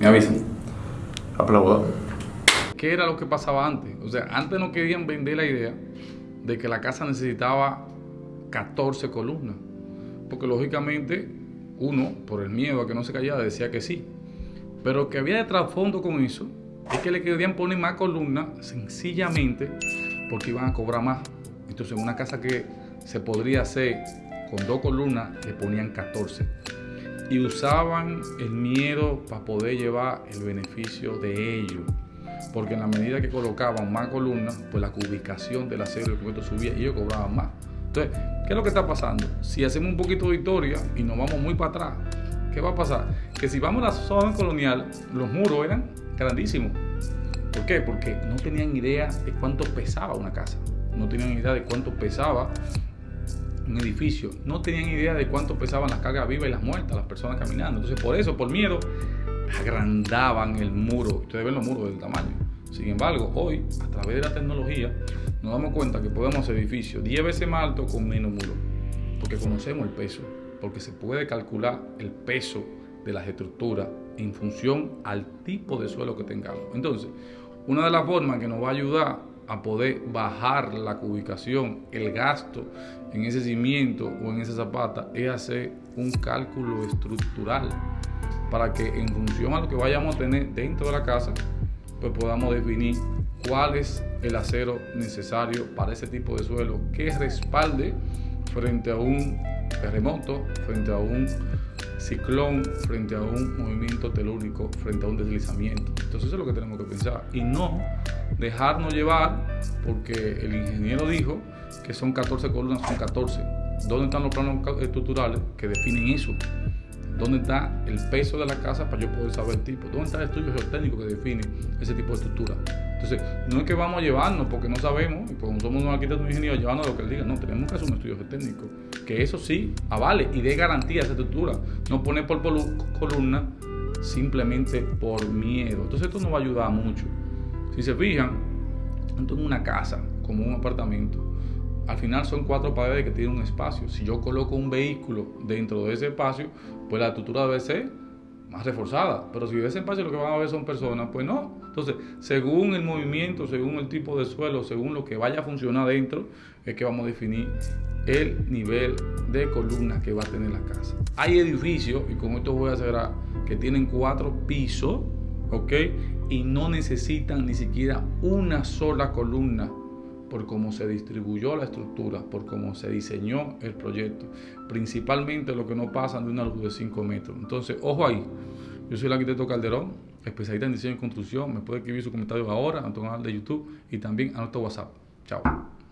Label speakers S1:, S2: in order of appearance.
S1: Me avisan.
S2: Aplaudo.
S1: ¿Qué era lo que pasaba antes? O sea, antes no querían vender la idea de que la casa necesitaba 14 columnas. Porque lógicamente uno, por el miedo a que no se callara, decía que sí. Pero que había de trasfondo con eso es que le querían poner más columnas sencillamente porque iban a cobrar más. Entonces, en una casa que se podría hacer con dos columnas, le ponían 14. Y usaban el miedo para poder llevar el beneficio de ellos. Porque en la medida que colocaban más columnas, pues la ubicación del acero y el concreto subía y ellos cobraban más. Entonces, ¿qué es lo que está pasando? Si hacemos un poquito de historia y nos vamos muy para atrás, ¿qué va a pasar? Que si vamos a la zona colonial, los muros eran grandísimos. ¿Por qué? Porque no tenían idea de cuánto pesaba una casa. No tenían idea de cuánto pesaba un edificio. No tenían idea de cuánto pesaban las cargas vivas y las muertas, las personas caminando. Entonces, por eso, por miedo, agrandaban el muro. Ustedes ven los muros del tamaño. Sin embargo, hoy, a través de la tecnología, nos damos cuenta que podemos hacer edificios 10 veces más altos con menos muros. Porque conocemos el peso. Porque se puede calcular el peso de las estructuras en función al tipo de suelo que tengamos. Entonces, una de las formas que nos va a ayudar a poder bajar la ubicación, el gasto en ese cimiento o en esa zapata, es hacer un cálculo estructural para que en función a lo que vayamos a tener dentro de la casa, pues podamos definir cuál es el acero necesario para ese tipo de suelo que respalde frente a un terremoto, frente a un ciclón, frente a un movimiento telúrico, frente a un deslizamiento. Entonces eso es lo que tenemos que pensar y no dejarnos llevar porque el ingeniero dijo que son 14 columnas, son 14. ¿Dónde están los planos estructurales que definen eso? ¿Dónde está el peso de la casa para yo poder saber el tipo? ¿Dónde está el estudio geotécnico que define ese tipo de estructura? Entonces, no es que vamos a llevarnos porque no sabemos, y como somos unos arquitectos ingenieros, llevarnos lo que él diga. No, tenemos que hacer un estudio geotécnico. Que eso sí, avale y dé garantía a esa estructura. No poner por columna simplemente por miedo. Entonces, esto nos va a ayudar mucho. Si se fijan, en una casa, como un apartamento, al final son cuatro paredes que tienen un espacio. Si yo coloco un vehículo dentro de ese espacio, pues la estructura debe ser más reforzada. Pero si ese espacio lo que van a ver son personas, pues no. Entonces, según el movimiento, según el tipo de suelo, según lo que vaya a funcionar dentro, es que vamos a definir el nivel de columnas que va a tener la casa. Hay edificios, y con esto voy a cerrar, que tienen cuatro pisos, ¿ok? Y no necesitan ni siquiera una sola columna por cómo se distribuyó la estructura, por cómo se diseñó el proyecto. Principalmente lo que no pasa de una luz de 5 metros. Entonces, ojo ahí. Yo soy el arquitecto Calderón, especialista en diseño y construcción. Me puede escribir su comentario ahora a nuestro canal de YouTube y también a nuestro WhatsApp. Chao.